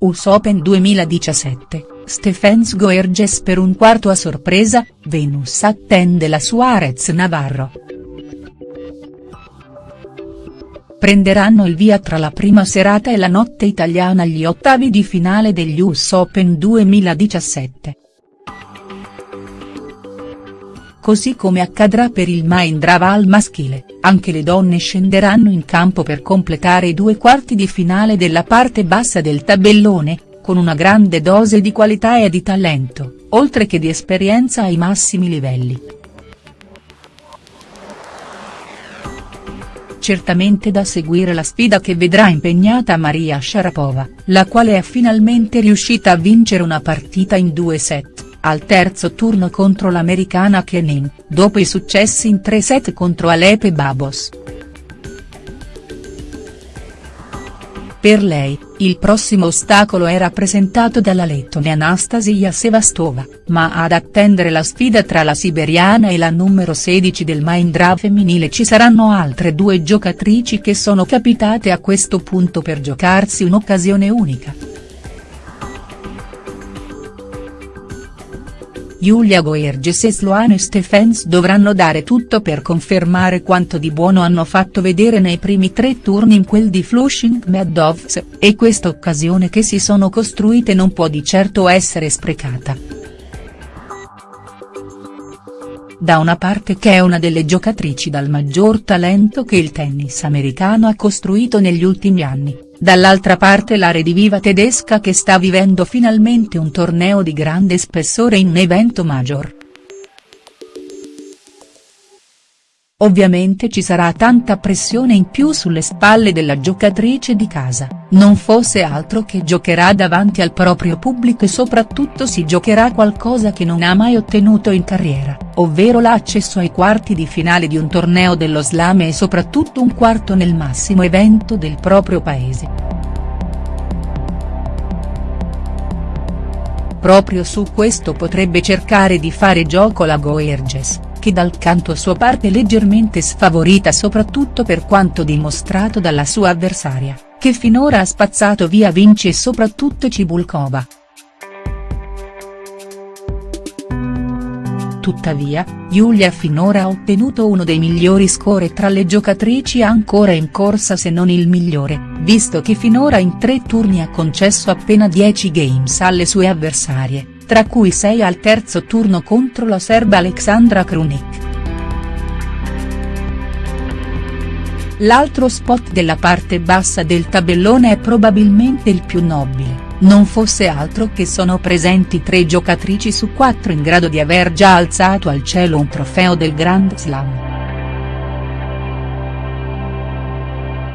US Open 2017, Stephens Goerges per un quarto a sorpresa, Venus attende la Suarez Navarro. Prenderanno il via tra la prima serata e la notte italiana gli ottavi di finale degli US Open 2017. Così come accadrà per il Mahindraval maschile, anche le donne scenderanno in campo per completare i due quarti di finale della parte bassa del tabellone, con una grande dose di qualità e di talento, oltre che di esperienza ai massimi livelli. Certamente da seguire la sfida che vedrà impegnata Maria Sharapova, la quale è finalmente riuscita a vincere una partita in due set al terzo turno contro l'americana Kenin, dopo i successi in tre set contro Alepe Babos. Per lei, il prossimo ostacolo è rappresentato dalla lettone Anastasia Sevastova, ma ad attendere la sfida tra la siberiana e la numero 16 del Mahindra femminile ci saranno altre due giocatrici che sono capitate a questo punto per giocarsi un'occasione unica. Giulia Goerges e Sloane Stephens dovranno dare tutto per confermare quanto di buono hanno fatto vedere nei primi tre turni in quel di Flushing Meadows, e questa occasione che si sono costruite non può di certo essere sprecata. Da una parte che è una delle giocatrici dal maggior talento che il tennis americano ha costruito negli ultimi anni, dall'altra parte la rediviva tedesca che sta vivendo finalmente un torneo di grande spessore in evento major. Ovviamente ci sarà tanta pressione in più sulle spalle della giocatrice di casa, non fosse altro che giocherà davanti al proprio pubblico e soprattutto si giocherà qualcosa che non ha mai ottenuto in carriera, ovvero l'accesso ai quarti di finale di un torneo dello slam e soprattutto un quarto nel massimo evento del proprio paese. Proprio su questo potrebbe cercare di fare gioco la Goerges che dal canto suo parte leggermente sfavorita soprattutto per quanto dimostrato dalla sua avversaria, che finora ha spazzato via Vinci e soprattutto Cibulkova. Tuttavia, Giulia finora ha ottenuto uno dei migliori score tra le giocatrici ancora in corsa se non il migliore, visto che finora in tre turni ha concesso appena 10 games alle sue avversarie tra cui 6 al terzo turno contro la serba Aleksandra Krunic. L'altro spot della parte bassa del tabellone è probabilmente il più nobile, non fosse altro che sono presenti tre giocatrici su quattro in grado di aver già alzato al cielo un trofeo del Grand Slam.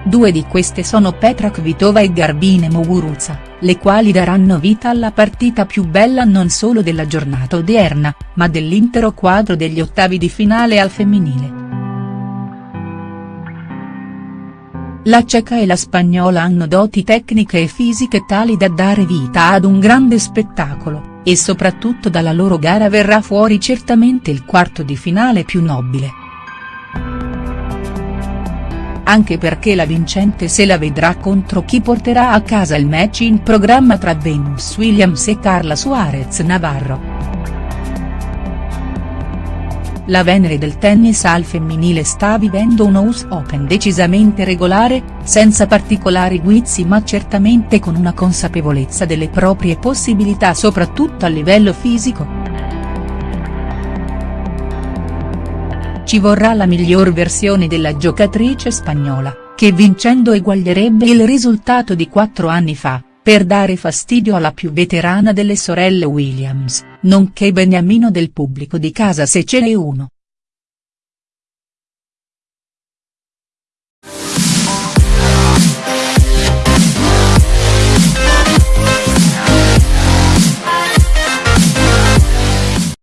Due di queste sono Petra Kvitova e Garbine Muguruza, le quali daranno vita alla partita più bella non solo della giornata odierna, ma dell'intero quadro degli ottavi di finale al femminile. La ceca e la spagnola hanno doti tecniche e fisiche tali da dare vita ad un grande spettacolo, e soprattutto dalla loro gara verrà fuori certamente il quarto di finale più nobile anche perché la vincente se la vedrà contro chi porterà a casa il match in programma tra Venus Williams e Carla Suarez Navarro. La Venere del tennis al femminile sta vivendo uno US Open decisamente regolare, senza particolari guizzi ma certamente con una consapevolezza delle proprie possibilità soprattutto a livello fisico. Ci vorrà la miglior versione della giocatrice spagnola, che vincendo eguaglierebbe il risultato di quattro anni fa, per dare fastidio alla più veterana delle sorelle Williams, nonché beniamino del pubblico di casa se ce n'è uno.